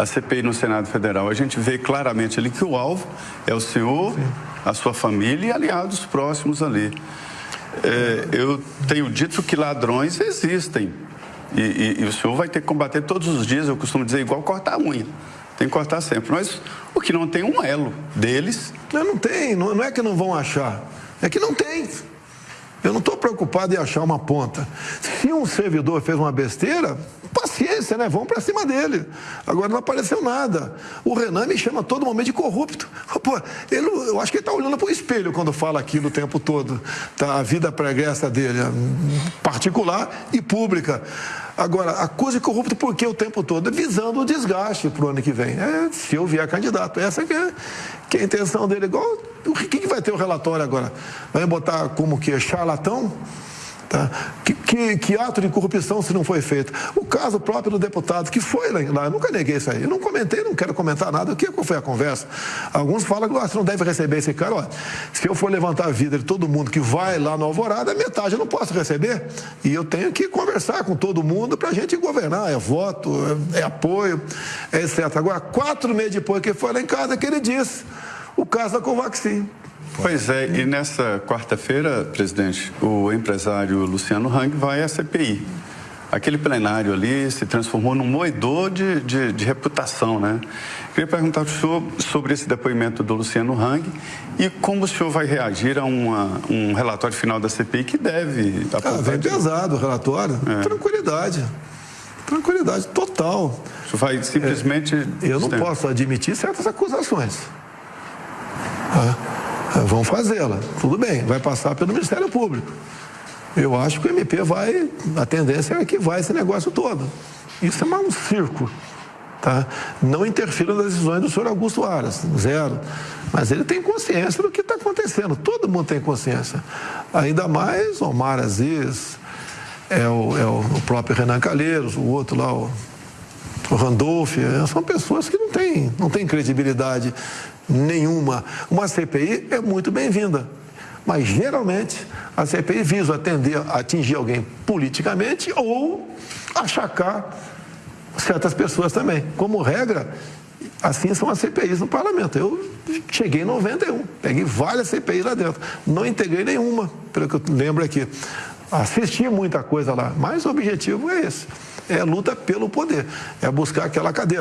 a CPI no Senado Federal, a gente vê claramente ali que o alvo é o senhor, Sim. a sua família e aliados próximos ali. É, eu tenho dito que ladrões existem. E, e, e, o senhor vai ter que combater todos os dias, eu costumo dizer, igual cortar a unha. Tem que cortar sempre. Mas o que não tem um elo deles. Não, não tem, não, não é que não vão achar. É que não tem. Eu não estou preocupado em achar uma ponta. Se um servidor fez uma besteira, paciência, né? Vamos para cima dele. Agora não apareceu nada. O Renan me chama todo momento de corrupto. Pô, ele, eu acho que ele está olhando para o espelho quando fala aquilo o tempo todo. Tá, a vida pregressa dele, particular e pública. Agora, acusa de corrupto por que o tempo todo? Visando o desgaste para o ano que vem. É, se eu vier candidato. Essa que é, que é a intenção dele. Igual, o que, que vai ter o relatório agora? Vai botar como que? Charlatão? Tá? Que, que, ato de corrupção se não foi feito? O caso próprio do deputado, que foi lá, eu nunca neguei isso aí. Eu não comentei, não quero comentar nada. O que foi a conversa? Alguns falam que você não deve receber esse cara. Ó, se eu for levantar a vida de todo mundo que vai lá no Alvorada, metade eu não posso receber. E eu tenho que conversar com todo mundo para a gente governar. É voto, é, é apoio, é etc. Agora, quatro meses depois que foi lá em casa, que ele disse o caso da Covaxin. Pois é, e nessa quarta-feira, presidente, o empresário Luciano Hang vai à CPI. Aquele plenário ali se transformou num moedor de, de, de reputação, né? Queria perguntar para o senhor sobre esse depoimento do Luciano Hang e como o senhor vai reagir a uma, um relatório final da CPI que deve... Ah, vem pesado o relatório. É. Tranquilidade. Tranquilidade total. O senhor vai simplesmente... É, eu não posso admitir certas acusações. Ah. Vão fazê-la. Tudo bem, vai passar pelo Ministério Público. Eu acho que o MP vai, a tendência é que vai esse negócio todo. Isso é mais um circo. Tá? Não interfira nas decisões do senhor Augusto Aras, zero. Mas ele tem consciência do que está acontecendo. Todo mundo tem consciência. Ainda mais Omar Aziz, é o, é o próprio Renan Calheiros, o outro lá, o, o Randolph. É, são pessoas que não têm, não têm credibilidade nenhuma. Uma CPI é muito bem-vinda, mas geralmente a CPI visa atender, atingir alguém politicamente ou achacar certas pessoas também. Como regra, assim são as CPIs no parlamento. Eu cheguei em 91, peguei várias CPIs lá dentro, não integrei nenhuma, pelo que eu lembro aqui. Assisti muita coisa lá, mas o objetivo é esse: é luta pelo poder, é buscar aquela cadeira.